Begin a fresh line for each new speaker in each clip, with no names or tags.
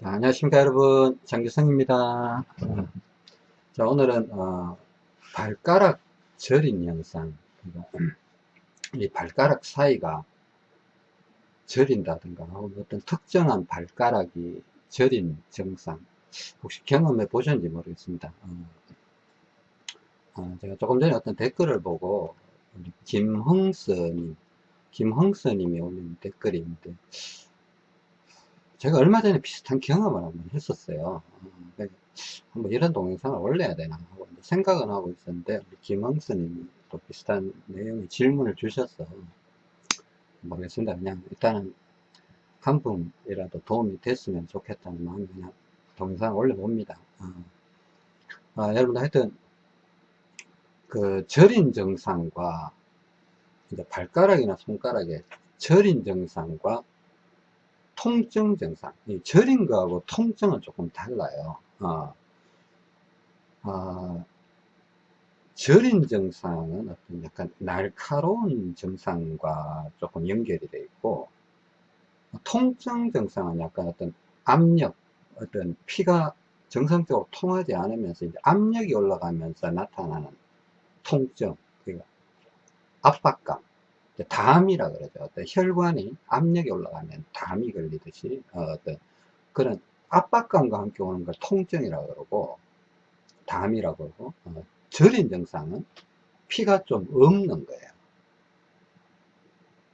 자, 안녕하십니까 여러분. 장규성입니다. 자 오늘은 어, 발가락 저린 영상. 이 발가락 사이가 저린다든가 어떤 특정한 발가락이 저린 증상. 혹시 경험해 보셨는지 모르겠습니다. 어, 어, 제가 조금 전에 어떤 댓글을 보고 김흥서님 김흥서님이 올린 댓글인데 제가 얼마 전에 비슷한 경험을 한번 했었어요. 어, 한번 이런 동영상을 올려야 되나 하고 생각은 하고 있었는데 김영수님이 또 비슷한 내용의 질문을 주셔서 모르겠습니다. 그냥 일단은 한 분이라도 도움이 됐으면 좋겠다는 마음에 그냥 동영상을 올려봅니다. 어. 아, 여러분들 하여튼 그 절인 증상과 이제 발가락이나 손가락의 절인 증상과 통증 증상. 이 절인 거하고 통증은 조금 달라요. 어, 어, 절인 증상은 어떤 약간 날카로운 증상과 조금 연결이 되어 있고, 통증 증상은 약간 어떤 압력, 어떤 피가 정상적으로 통하지 않으면서 이제 압력이 올라가면서 나타나는 통증, 그러니까 압박감, 담이라 그러죠. 어떤 혈관이 압력이 올라가면 담이 걸리듯이 어, 떤 그런 압박감과 함께 오는 걸 통증이라고 그러고 담이라고 그러고 어, 절인 증상은 피가 좀 없는 거예요.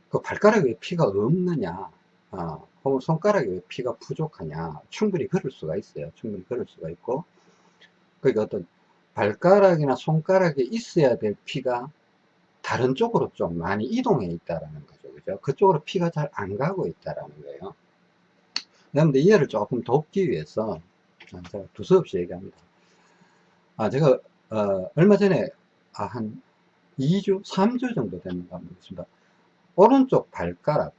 그 발가락에 피가 없느냐 어, 혹은 손가락에 왜 피가 부족하냐 충분히 그럴 수가 있어요. 충분히 그럴 수가 있고 그러니까 어떤 발가락이나 손가락에 있어야 될 피가 다른 쪽으로 좀 많이 이동해 있다라는 거죠. 그죠? 그쪽으로 피가 잘 안 가고 있다라는 거예요. 여러분들 이해를 조금 돕기 위해서 제가 두서없이 얘기합니다. 아, 제가, 어, 얼마 전에, 아, 한 2주, 3주 정도 됐는가 모르겠습니다. 오른쪽 발가락,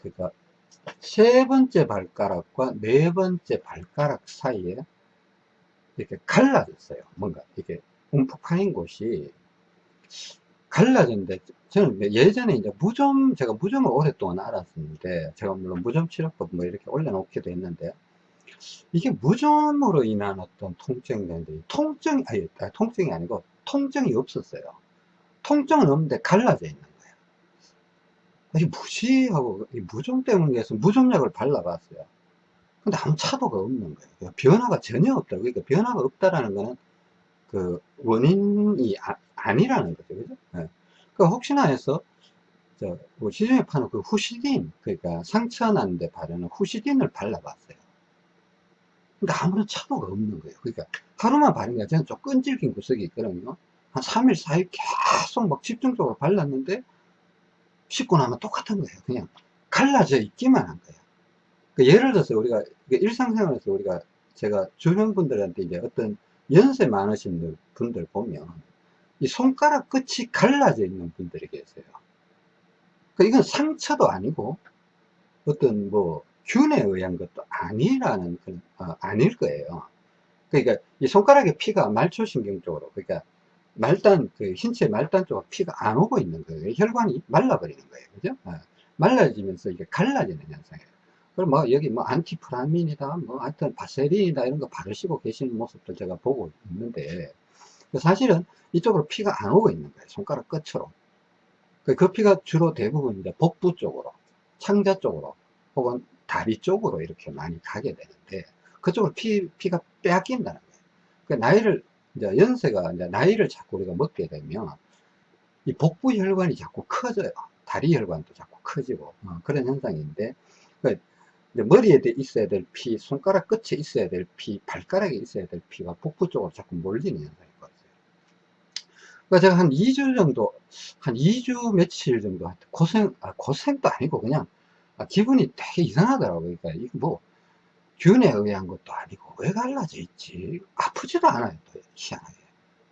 그니까, 세 번째 발가락과 네 번째 발가락 사이에 이렇게 갈라졌어요. 뭔가, 이게 움푹 파인 곳이 갈라졌는데 저는 예전에 이제 무좀 제가 무좀을 오랫동안 알았었는데 제가 물론 무좀 치료법 뭐 이렇게 올려놓기도 했는데 이게 무좀으로 인한 어떤 통증인데 통증 아니 통증이 아니고 통증이 없었어요. 통증은 없는데 갈라져 있는 거예요. 이게 뭐지 하고 무좀 때문에 해서 무좀약을 발라봤어요. 근데 아무 차도가 없는 거예요. 변화가 전혀 없다 그러니까 변화가 없다라는 거는 그 원인이 아, 니라는 거죠. 그죠? 네. 그 혹시나 해서 저, 뭐 시중에 파는 그 후시딘, 그러니까 상처 난데 바르는 후시딘을 발라봤어요. 근데 아무런 차도가 없는 거예요. 그러니까 하루만 게 저는 좀 끈질긴 구석이 있거든요. 한 3일, 4일 계속 막 집중적으로 발랐는데 씻고 나면 똑같은 거예요. 그냥 갈라져 있기만 한 거예요. 그러니까 예를 들어서 우리가 일상생활에서 우리가 제가 주변 분들한테 이제 어떤 연세 많으신 분들 보면 이 손가락 끝이 갈라져 있는 분들이 계세요. 그 이건 상처도 아니고 어떤 뭐 균에 의한 것도 아니라는 어, 아닐 거예요. 그러니까 이 손가락에 피가 말초신경 쪽으로 그러니까 말단 그 흰체 말단 쪽으로 피가 안 오고 있는 거예요. 혈관이 말라버리는 거예요. 그죠? 어, 말라지면서 이게 갈라지는 현상이에요. 그럼 뭐 여기 뭐 안티프라민이다 뭐 하여튼 바세린이다 이런 거 바르시고 계시는 모습도 제가 보고 있는데 사실은 이쪽으로 피가 안 오고 있는 거예요 손가락 끝으로. 그, 그 피가 주로 대부분 이제 복부 쪽으로 창자 쪽으로 혹은 다리 쪽으로 이렇게 많이 가게 되는데 그쪽으로 피, 피가 빼앗긴다는 거예요. 그 나이를 이제 연세가 이제 나이를 자꾸 우리가 먹게 되면 이 복부 혈관이 자꾸 커져요. 다리 혈관도 자꾸 커지고 어, 그런 현상인데 그 머리에 있어야 될 피, 손가락 끝에 있어야 될 피, 발가락에 있어야 될 피가 복부 쪽으로 자꾸 몰리는 현상이 있거든요. 그러니까 제가 한 2주 정도, 한 2주 며칠 정도 고생, 아, 고생도 아니고 그냥 아, 기분이 되게 이상하더라고요. 그러니까 이거 뭐 균에 의한 것도 아니고 왜 갈라져 있지? 아프지도 않아요. 또 희한하게.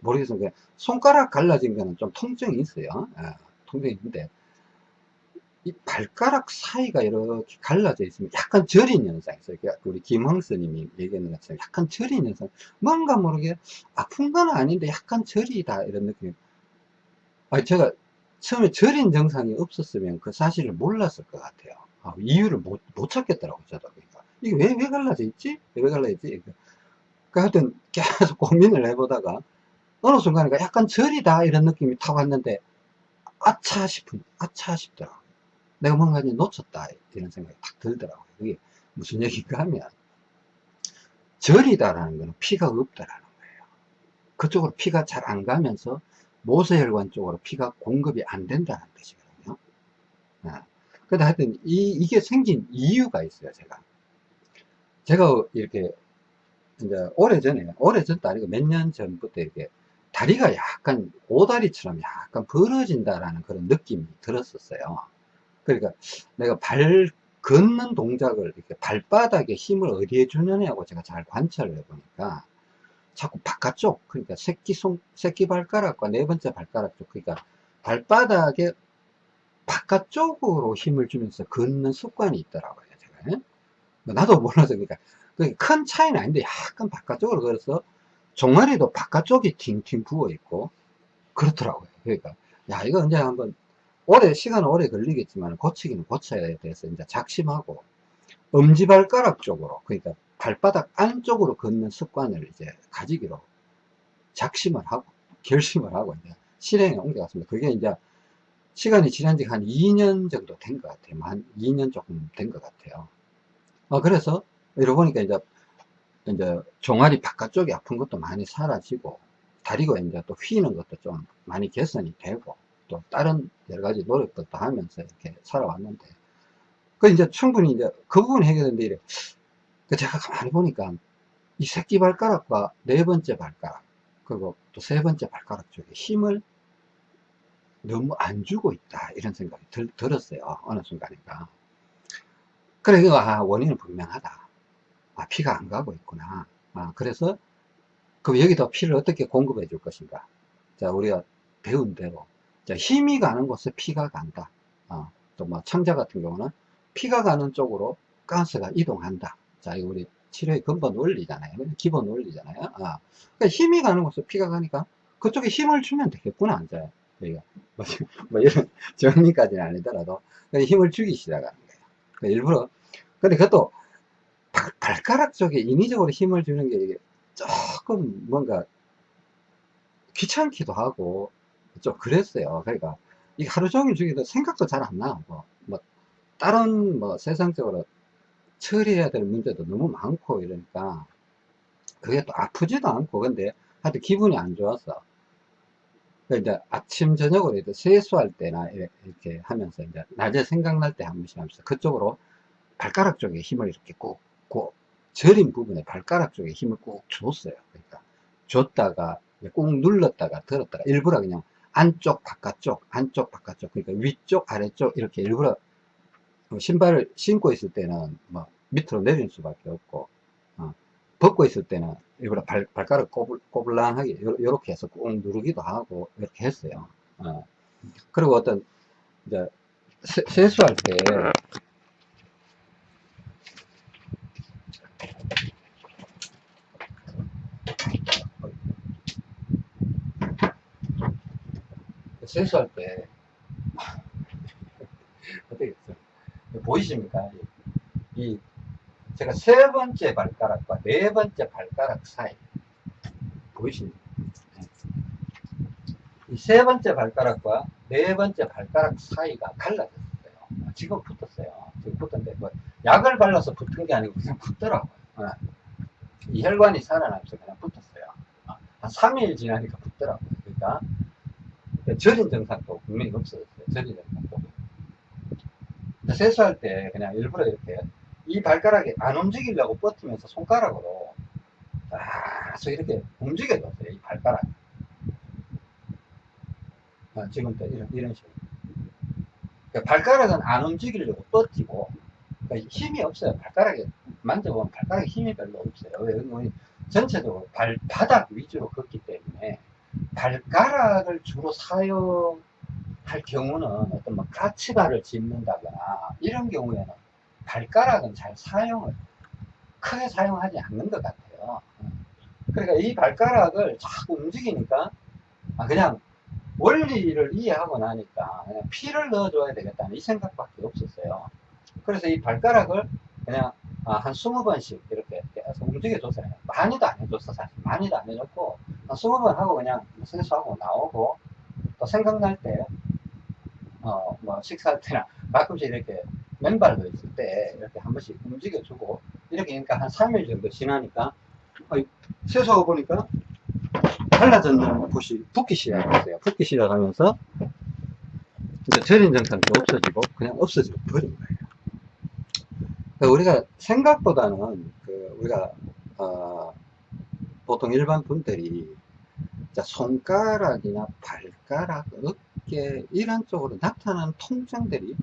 모르겠어요. 손가락 갈라진 거는 좀 통증이 있어요. 아, 통증이 있는데 이 발가락 사이가 이렇게 갈라져 있으면 약간 저린 현상이 있어요. 그러니까 우리 김흥스님이 얘기하는 것처럼 약간 저린 현상. 뭔가 모르게 아픈 건 아닌데 약간 저리다 이런 느낌. 아 제가 처음에 저린 증상이 없었으면 그 사실을 몰랐을 것 같아요. 아, 이유를 못, 못 찾겠더라고요. 저도. 그러니까 이게 왜, 왜 갈라져 있지? 왜 갈라져 있지? 그 하여튼 계속 고민을 해보다가 어느 순간에 약간 저리다 이런 느낌이 탁 왔는데 아차 싶은 아차 싶더라고요 내가 뭔가 놓쳤다 이런 생각이 탁 들더라고요. 그게 무슨 얘기인가 하면 절이다라는 것은 피가 없다라는 거예요. 그쪽으로 피가 잘 안 가면서 모세혈관 쪽으로 피가 공급이 안 된다는 뜻이거든요. 아, 근데 하여튼 이, 이게 생긴 이유가 있어요 제가. 제가 이렇게 이제 오래전에 오래전도 아니고 몇 년 전부터 이렇게 다리가 약간 오다리처럼 약간 벌어진다라는 그런 느낌이 들었었어요. 그러니까 내가 발 걷는 동작을 이렇게 발바닥에 힘을 어디에 주느냐고 제가 잘 관찰을 해보니까 자꾸 바깥쪽 그러니까 새끼 손 새끼 발가락과 네 번째 발가락 쪽 그러니까 발바닥에 바깥쪽으로 힘을 주면서 걷는 습관이 있더라고요 제가. 뭐 나도 몰라서 그러니까 큰 차이는 아닌데 약간 바깥쪽으로 걸어서 종아리도 바깥쪽이 팅팅 부어 있고 그렇더라고요. 그러니까 야 이거 언제 한번 오래 시간은 오래 걸리겠지만 고치기는 고쳐야 돼서 이제 작심하고 엄지발가락 쪽으로 그러니까 발바닥 안쪽으로 걷는 습관을 이제 가지기로 작심을 하고 결심을 하고 이제 실행에 옮겨갔습니다. 그게 이제 시간이 지난 지 한 2년 정도 된 것 같아요. 한 2년 조금 된 것 같아요. 어, 그래서 이러고 보니까 이제 이제 종아리 바깥쪽이 아픈 것도 많이 사라지고 다리가 이제 또 휘는 것도 좀 많이 개선이 되고 또 다른 여러 가지 노력들도 하면서 이렇게 살아왔는데 그 이제 충분히 이제 그 부분 해결되는데 이래 그 제가 가만히 보니까 이 새끼 발가락과 네 번째 발가락 그리고 또 세 번째 발가락 쪽에 힘을 너무 안 주고 있다 이런 생각이 들, 들었어요 어느 순간인가 그래 아 원인은 분명하다 아, 피가 안 가고 있구나. 아, 그래서 그럼 여기다 피를 어떻게 공급해 줄 것인가. 자, 우리가 배운 대로. 자, 힘이 가는 곳에 피가 간다. 아, 또뭐 창자 같은 경우는 피가 가는 쪽으로 가스가 이동한다. 자, 이거 우리 치료의 근본 원리잖아요. 기본 원리잖아요. 아, 그러니까 힘이 가는 곳에 피가 가니까 그쪽에 힘을 주면 되겠구나. 이제 우리가 뭐, 뭐 이런 정리까지는 아니더라도 힘을 주기 시작하는 거예요. 그러니까 일부러 근데 그것도 발가락 쪽에 인위적으로 힘을 주는 게 조금 뭔가 귀찮기도 하고 좀 그랬어요. 그러니까 이 하루 종일 주기도 생각도 잘 안 나고 뭐 다른 뭐 세상적으로 처리해야 될 문제도 너무 많고 이러니까 그게 또 아프지도 않고 근데 하여튼 기분이 안 좋았어. 이제 아침 저녁으로 이제 세수할 때나 이렇게 하면서 이제 낮에 생각날 때 한 번씩 하면서 그쪽으로 발가락 쪽에 힘을 이렇게 꼭그 저린 부분에 발가락 쪽에 힘을 꾹 줬어요. 그러니까 줬다가 꾹 눌렀다가 들었다가 일부러 그냥 안쪽 바깥쪽 안쪽 바깥쪽 그러니까 위쪽 아래쪽 이렇게 일부러 뭐 신발을 신고 있을 때는 뭐 밑으로 내릴 수밖에 없고 어, 벗고 있을 때는 일부러 발, 발가락 꼬불, 꼬불랑하게 이렇게 해서 꾹 누르기도 하고 이렇게 했어요. 어. 그리고 어떤 이제 세, 세수할 때 세수할 때 어떻게 보이십니까? 이 제가 세 번째 발가락과 네 번째 발가락 사이 보이십니까? 이 세 번째 발가락과 네 번째 발가락 사이가 갈라졌어요. 지금 붙었어요. 지금 붙었는데 뭐 약을 발라서 붙은 게 아니고 그냥 붙더라고요. 어. 이 혈관이 살아나면서 그냥 붙었어요. 한 3일 지나니까 붙더라고요. 그러니까 절인 증상도 분명히 없어졌어요. 절인 증상도. 세수할 때 그냥 일부러 이렇게 이 발가락이 안 움직이려고 버티면서 손가락으로 계속 이렇게 움직여줬어요. 이 발가락. 아, 지금도 이런, 이런 식으로. 그러니까 발가락은 안 움직이려고 버티고 그러니까 힘이 없어요. 발가락에 만져보면 발가락에 힘이 별로 없어요. 왜? 전체적으로 발바닥 위주로 걷기 때문에 발가락을 주로 사용할 경우는 어떤 뭐 까치발을 짚는다거나 이런 경우에는 발가락은 잘 사용을 크게 사용하지 않는 것 같아요. 그러니까 이 발가락을 자꾸 움직이니까 아 그냥 원리를 이해하고 나니까 그냥 피를 넣어줘야 되겠다는 이 생각밖에 없었어요. 그래서 이 발가락을 그냥 아, 한 20번씩 이렇게 계속 움직여줬어요. 많이도 안 해줬어, 사실. 많이도 안 해줬고, 한 20번 하고 그냥 세수하고 나오고, 또 생각날 때, 어, 뭐, 식사할 때나 가끔씩 이렇게 맨발로 있을 때 이렇게 한 번씩 움직여주고, 이렇게 그러니까 한 3일 정도 지나니까, 어, 세수하고 보니까 달라졌는 곳이 붓기 시작했어요. 붓기 시작하면서, 이제 저린 증상도 없어지고, 그냥 없어지고 버린 거예요. 그러니까 우리가 생각보다는 그 우리가 어 보통 일반 분들이 자 손가락이나 발가락, 어깨 이런 쪽으로 나타나는 통증들이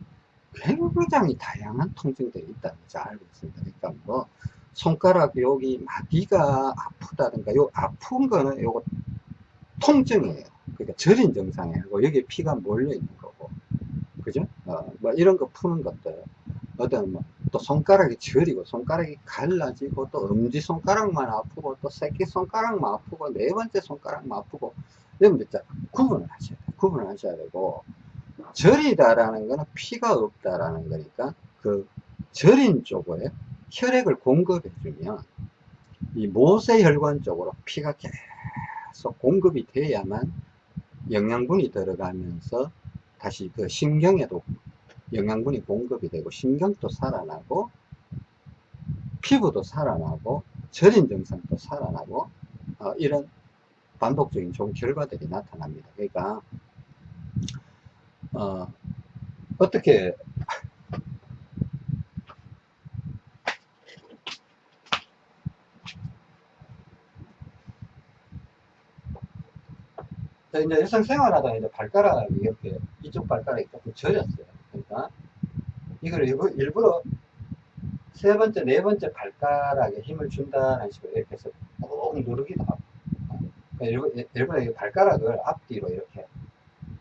굉장히 다양한 통증들이 있다는 걸 알고 있습니다. 그러니까 뭐 손가락 여기 마디가 아프다든가 요 아픈 거는 요거 통증이에요. 그러니까 저린 증상이고 여기 피가 몰려 있는 거고 그죠? 어, 뭐 이런 거 푸는 것들 어떤 뭐 또 손가락이 저리고 손가락이 갈라지고 또 엄지손가락만 아프고 또 새끼손가락만 아프고 네 번째 손가락만 아프고 이러면 진짜 구분을 하셔야 돼요 구분을 하셔야 되고 저리다라는 거는 피가 없다라는 거니까 그 저린 쪽에 혈액을 공급해 주면 이 모세혈관 쪽으로 피가 계속 공급이 돼야만 영양분이 들어가면서 다시 그 신경에도 영양분이 공급이 되고 신경도 살아나고 피부도 살아나고 저린 증상도 살아나고 어, 이런 반복적인 좋은 결과들이 나타납니다. 그러니까 어, 어떻게 이제 일상 생활하다 이제 발가락이 이렇게 이쪽 발가락이 조금 저렸어요. 이걸 일부, 일부러 세 번째, 네 번째 발가락에 힘을 준다는 식으로 이렇게 해서 꾹 누르기도 하고. 그러니까 일부, 일부러 발가락을 앞뒤로 이렇게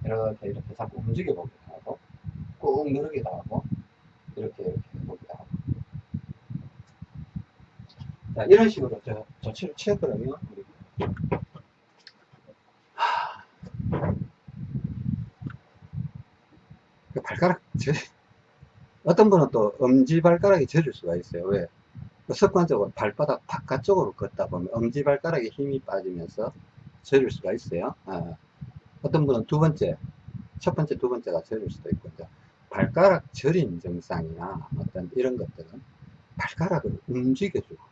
이렇게 이렇게 자꾸 움직여 보기도 하고 꾹 누르기도 하고 이렇게 이렇게 해보기도 하고. 자 이런 식으로 저 조치를 취했거든요 그 발가락 저 어떤 분은 또 엄지발가락이 젖을 수가 있어요. 왜? 그 습관적으로 발바닥 바깥쪽으로 걷다 보면 엄지발가락에 힘이 빠지면서 젖을 수가 있어요. 아, 어떤 분은 두 번째 첫 번째 두 번째가 젖을 수도 있고 발가락 저림 증상이나 어떤 이런 것들은 발가락을 움직여주고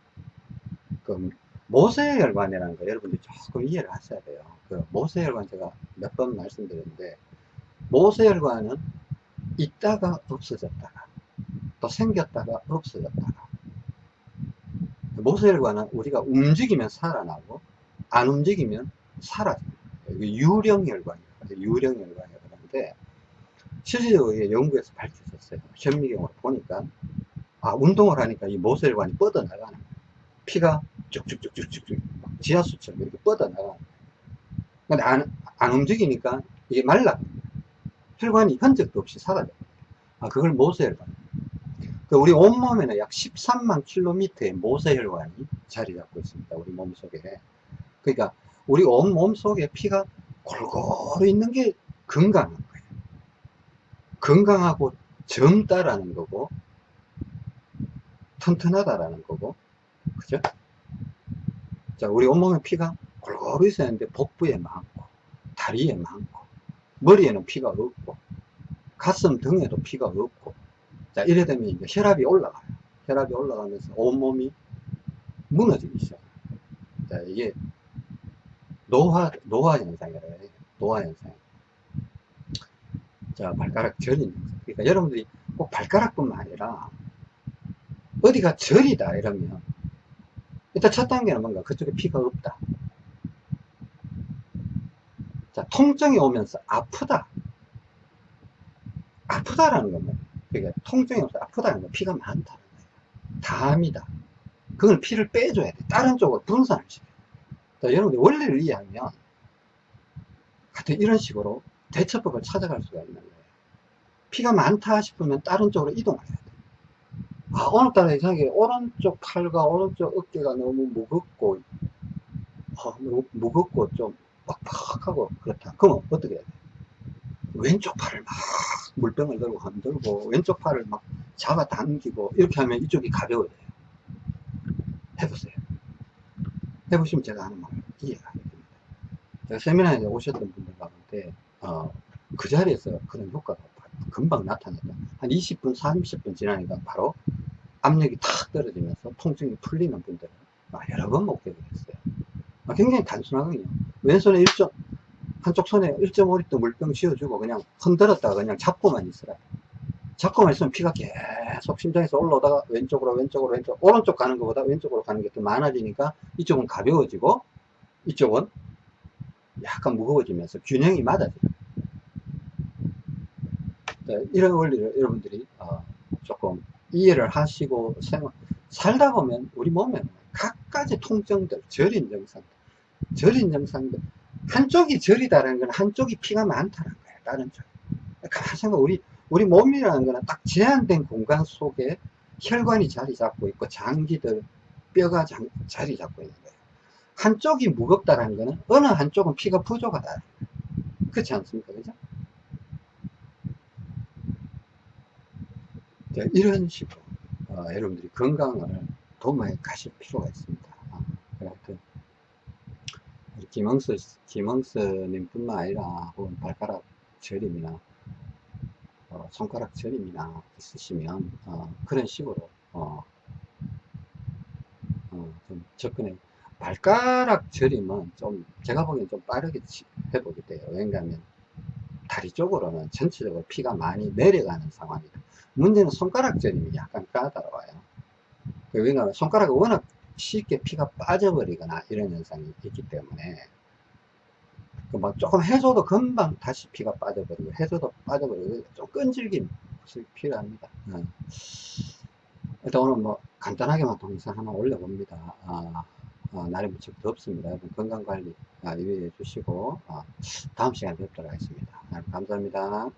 그 모세혈관이라는 거 여러분들이 조금 이해를 하셔야 돼요. 그 모세혈관 제가 몇 번 말씀드렸는데 모세혈관은 있다가 없어졌다가 또 생겼다가 없어졌다가. 모세혈관은 우리가 움직이면 살아나고 안 움직이면 사라집니다. 유령혈관이라고 유령혈관이라고 하는데 실질적으로 연구에서 밝혀졌어요. 현미경으로 보니까 아 운동을 하니까 이 모세혈관이 뻗어나가는 피가 쭉쭉쭉쭉쭉 지하수처럼 이렇게 뻗어나가는 거예요. 근데 안, 안 움직이니까 이게 말라 혈관이 흔적도 없이 사라져. 아, 그걸 모세혈관. 그 우리 온몸에는 약 13만 킬로미터의 모세혈관이 자리 잡고 있습니다. 우리 몸 속에. 그러니까 우리 온몸 속에 피가 골고루 있는 게 건강한 거예요. 건강하고 젊다라는 거고, 튼튼하다라는 거고, 그죠? 자, 우리 온몸에 피가 골고루 있어야 하는데 복부에 많고, 다리에 많고, 머리에는 피가 없고 가슴 등에도 피가 없고 자 이래 되면 이제 혈압이 올라가요. 혈압이 올라가면서 온몸이 무너지기 시작해요. 자 이게 노화 노화 현상이래요. 노화 현상. 자 발가락 저린 현상. 그러니까 여러분들이 꼭 발가락뿐만 아니라 어디가 저리다 이러면 일단 첫 단계는 뭔가 그쪽에 피가 없다 자, 통증이 오면서 아프다. 아프다라는 겁니다. 그러니까 통증이 오면서 아프다는 건 피가 많다는 거예요. 담이다. 그걸 피를 빼줘야 돼. 다른 쪽으로 분산을 시켜요. 자, 여러분들 원리를 이해하면 하여튼 이런 식으로 대처법을 찾아갈 수가 있는 거예요. 피가 많다 싶으면 다른 쪽으로 이동을 해야 돼. 아, 오늘따라 이상하게 오른쪽 팔과 오른쪽 어깨가 너무 무겁고, 어, 무겁고 좀 팍팍 하고 그렇다. 그럼 어떻게 해야 돼? 왼쪽 팔을 막 물병을 들고 흔들고 왼쪽 팔을 막 잡아당기고 이렇게 하면 이쪽이 가벼워져요. 해보세요. 해보시면 제가 하는 말 이해가 안 됩니다. 제가 세미나에 오셨던 분들 가운데 어, 그 자리에서 그런 효과가 금방 나타났다. 한 20분, 30분 지나니까 바로 압력이 탁 떨어지면서 통증이 풀리는 분들을 여러 번 목격을 했어요. 아, 굉장히 단순하거든요. 왼손에 1점, 한쪽 손에 1.5리터 물병 쥐어주고 그냥 흔들었다가 그냥 잡고만 있으라. 잡고만 있으면 피가 계속 심장에서 올라오다가 왼쪽으로 왼쪽으로 왼쪽 오른쪽 가는 것보다 왼쪽으로 가는 게 더 많아지니까 이쪽은 가벼워지고 이쪽은 약간 무거워지면서 균형이 맞아져요. 네, 이런 원리를 여러분들이 어, 조금 이해를 하시고 생활, 살다 보면 우리 몸에 각가지 통증들, 저린 증상들, 저린 증상들 한쪽이 저리다라는 건 한쪽이 피가 많다는 거예요. 다른 쪽. 가만 생각 우리 우리 몸이라는 거는 딱 제한된 공간 속에 혈관이 자리 잡고 있고 장기들 뼈가 장, 자리 잡고 있는 거예요. 한쪽이 무겁다라는 거는 어느 한쪽은 피가 부족하다. 그렇지 않습니까? 그죠? 자, 이런 식으로 어, 여러분들이 건강을 도모해 가실 필요가 있습니다. 어, 하여튼 김영수 김영수님 뿐만 아니라 혹은 발가락 저림이나 어, 손가락 저림이나 있으시면 어, 그런 식으로 어, 어, 좀 접근해. 발가락 저림은 좀 제가 보기엔 좀 빠르게 회복이 돼요. 왜냐하면 다리 쪽으로는 전체적으로 피가 많이 내려가는 상황이다. 문제는 손가락 저림이 약간 까다로워요. 왜냐하면 손가락이 워낙 쉽게 피가 빠져버리거나 이런 현상이 있기 때문에 막 조금 해줘도 금방 다시 피가 빠져버리고 해줘도 빠져버리고 좀 끈질김이 필요합니다. 어. 일단 오늘 뭐 간단하게만 동영상 하나 올려봅니다. 아, 아, 날이 무척 덥습니다. 여러분 건강관리 아, 유의해 주시고 아, 다음 시간에 뵙도록 하겠습니다. 감사합니다